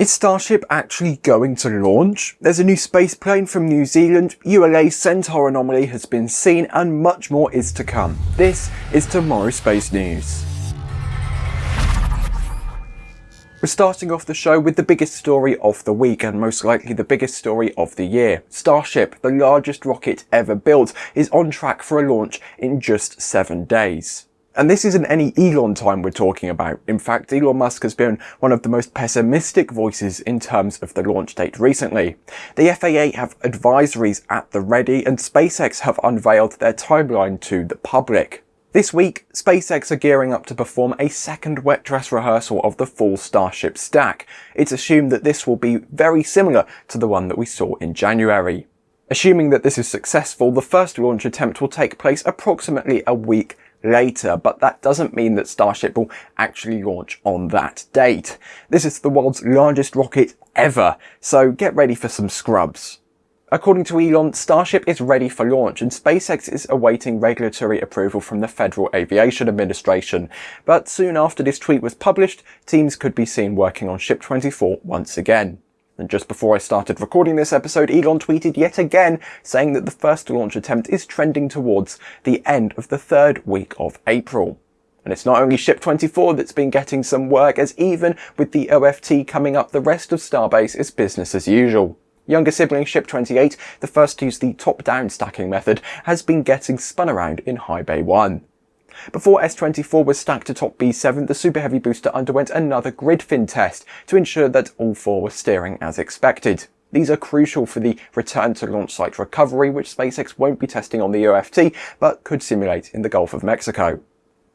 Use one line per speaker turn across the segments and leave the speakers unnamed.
Is Starship actually going to launch? There's a new space plane from New Zealand, ULA Centaur anomaly has been seen and much more is to come. This is Tomorrow Space News. We're starting off the show with the biggest story of the week and most likely the biggest story of the year. Starship, the largest rocket ever built, is on track for a launch in just seven days. And this isn't any Elon time we're talking about. In fact, Elon Musk has been one of the most pessimistic voices in terms of the launch date recently. The FAA have advisories at the ready and SpaceX have unveiled their timeline to the public. This week, SpaceX are gearing up to perform a second wet dress rehearsal of the full Starship stack. It's assumed that this will be very similar to the one that we saw in January. Assuming that this is successful, the first launch attempt will take place approximately a week later, but that doesn't mean that Starship will actually launch on that date. This is the world's largest rocket ever, so get ready for some scrubs. According to Elon, Starship is ready for launch and SpaceX is awaiting regulatory approval from the Federal Aviation Administration. But soon after this tweet was published, teams could be seen working on Ship 24 once again. And just before I started recording this episode, Elon tweeted yet again saying that the first launch attempt is trending towards the end of the third week of April. And it's not only Ship 24 that's been getting some work, as even with the OFT coming up, the rest of Starbase is business as usual. Younger sibling Ship 28, the first to use the top-down stacking method, has been getting spun around in High Bay 1. Before S24 was stacked atop B7, the Super Heavy booster underwent another grid fin test to ensure that all four were steering as expected. These are crucial for the return to launch site recovery, which SpaceX won't be testing on the OFT, but could simulate in the Gulf of Mexico.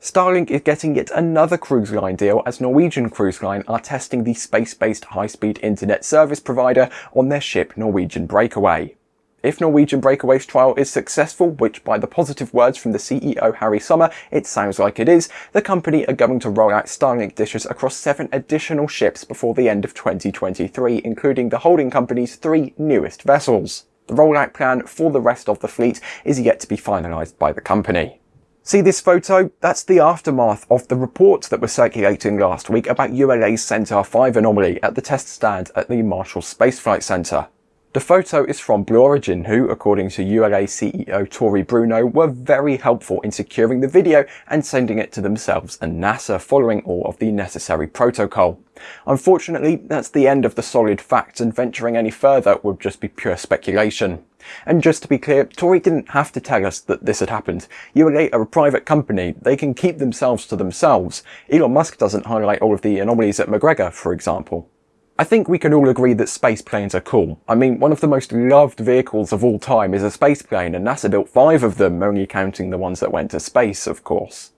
Starlink is getting yet another cruise line deal as Norwegian Cruise Line are testing the space-based high-speed internet service provider on their ship Norwegian Breakaway. If Norwegian Breakaway's trial is successful, which by the positive words from the CEO Harry Sommer, it sounds like it is, the company are going to roll out Starlink dishes across seven additional ships before the end of 2023, including the holding company's three newest vessels. The rollout plan for the rest of the fleet is yet to be finalised by the company. See this photo? That's the aftermath of the reports that were circulating last week about ULA's Centaur 5 anomaly at the test stand at the Marshall Space Flight Center. The photo is from Blue Origin, who, according to ULA CEO Tory Bruno, were very helpful in securing the video and sending it to themselves and NASA following all of the necessary protocol. Unfortunately, that's the end of the solid facts and venturing any further would just be pure speculation. And just to be clear, Tory didn't have to tell us that this had happened. ULA are a private company, they can keep themselves to themselves. Elon Musk doesn't highlight all of the anomalies at McGregor, for example. I think we can all agree that space planes are cool. I mean, one of the most loved vehicles of all time is a space plane, and NASA built five of them, only counting the ones that went to space, of course.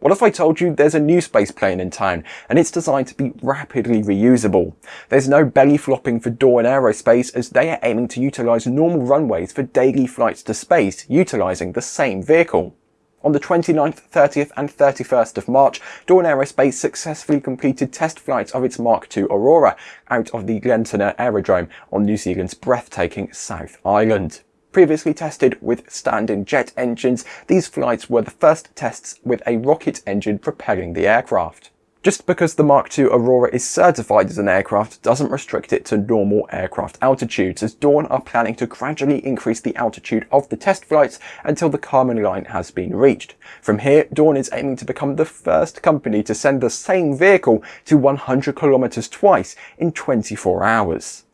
What if I told you there's a new space plane in town, and it's designed to be rapidly reusable? There's no belly flopping for Dawn Aerospace, as they are aiming to utilise normal runways for daily flights to space, utilising the same vehicle. On the 29th, 30th and 31st of March, Dawn Aerospace successfully completed test flights of its Mark II Aurora out of the Glentanner Aerodrome on New Zealand's breathtaking South Island. Previously tested with standing jet engines, these flights were the first tests with a rocket engine propelling the aircraft. Just because the Mark II Aurora is certified as an aircraft doesn't restrict it to normal aircraft altitudes, as Dawn are planning to gradually increase the altitude of the test flights until the Kármán line has been reached. From here, Dawn is aiming to become the first company to send the same vehicle to 100 kilometers twice in 24 hours.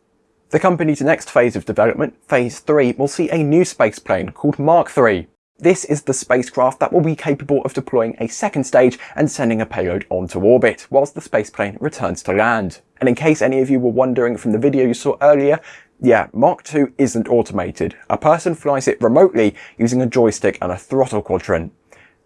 The company's next phase of development, Phase 3, will see a new spaceplane called Mark III, this is the spacecraft that will be capable of deploying a second stage and sending a payload onto orbit, whilst the spaceplane returns to land. And in case any of you were wondering from the video you saw earlier, yeah, Mark II isn't automated. A person flies it remotely using a joystick and a throttle quadrant.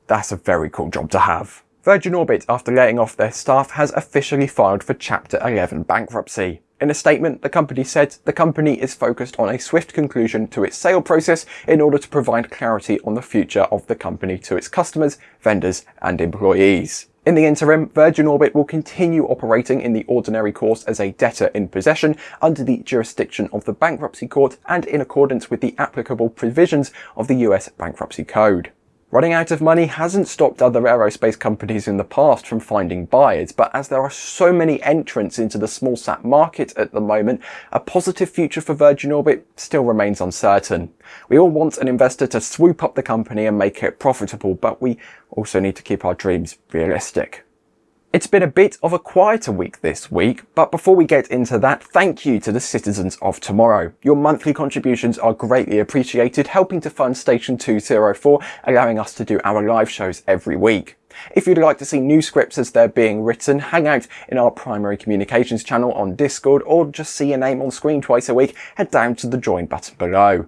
That's a very cool job to have. Virgin Orbit, after laying off their staff, has officially filed for Chapter 11 bankruptcy. In a statement, the company said the company is focused on a swift conclusion to its sale process in order to provide clarity on the future of the company to its customers, vendors and employees. In the interim, Virgin Orbit will continue operating in the ordinary course as a debtor in possession under the jurisdiction of the Bankruptcy Court and in accordance with the applicable provisions of the US Bankruptcy Code. Running out of money hasn't stopped other aerospace companies in the past from finding buyers, but as there are so many entrants into the small sat market at the moment, a positive future for Virgin Orbit still remains uncertain. We all want an investor to swoop up the company and make it profitable, but we also need to keep our dreams realistic. It's been a bit of a quieter week this week, but before we get into that, thank you to the citizens of tomorrow. Your monthly contributions are greatly appreciated, helping to fund Station 204, allowing us to do our live shows every week. If you'd like to see new scripts as they're being written, hang out in our primary communications channel on Discord, or just see your name on screen twice a week, head down to the join button below.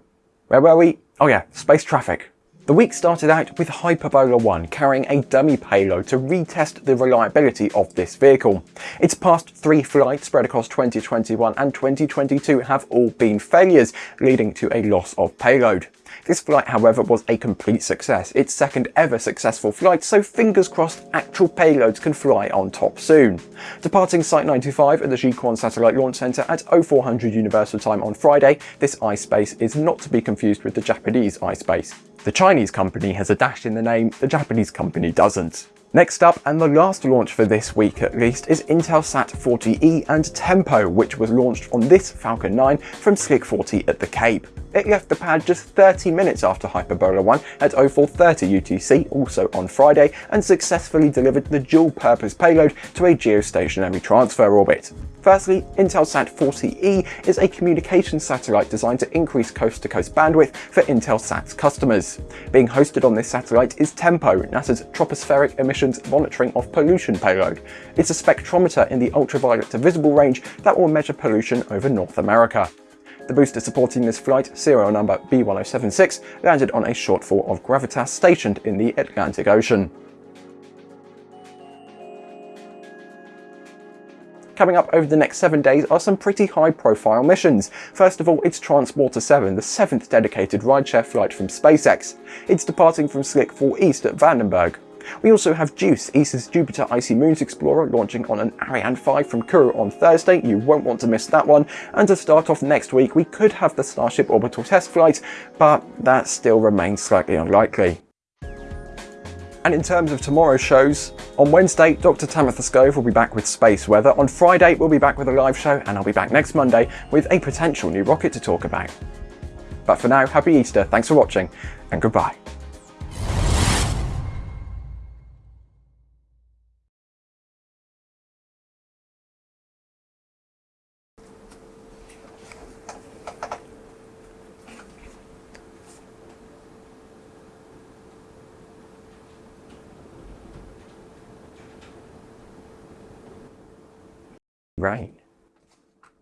Where were we? Oh yeah, space traffic. The week started out with Hyperbola 1 carrying a dummy payload to retest the reliability of this vehicle. Its past three flights spread across 2021 and 2022 have all been failures, leading to a loss of payload. This flight, however, was a complete success, its second ever successful flight, so fingers crossed actual payloads can fly on top soon. Departing Site 95 at the Jiuquan Satellite Launch Center at 0400 Universal Time on Friday, this iSpace is not to be confused with the Japanese iSpace. The Chinese company has a dash in the name, the Japanese company doesn't. Next up, and the last launch for this week at least, is Intelsat 40E and Tempo, which was launched on this Falcon 9 from Slick 40 at the Cape. It left the pad just 30 minutes after Hyperbola 1 at 0430 UTC, also on Friday, and successfully delivered the dual-purpose payload to a geostationary transfer orbit. Firstly, Intelsat 40E is a communications satellite designed to increase coast-to-coast -coast bandwidth for Intelsat's customers. Being hosted on this satellite is TEMPO, NASA's Tropospheric Emissions Monitoring of Pollution payload. It's a spectrometer in the ultraviolet to visible range that will measure pollution over North America. The booster supporting this flight, serial number B1076, landed on a shortfall of gravitas stationed in the Atlantic Ocean. Coming up over the next seven days are some pretty high profile missions. First of all, it's Transporter 7, the seventh dedicated rideshare flight from SpaceX. It's departing from Slick 4 East at Vandenberg. We also have JUICE, ESA's Jupiter Icy Moons Explorer, launching on an Ariane 5 from Kourou on Thursday. You won't want to miss that one. And to start off next week, we could have the Starship orbital test flight, but that still remains slightly unlikely. And in terms of tomorrow's shows, on Wednesday, Dr. Tamitha Skov will be back with space weather. On Friday, we'll be back with a live show, and I'll be back next Monday with a potential new rocket to talk about. But for now, happy Easter, thanks for watching, and goodbye. Right.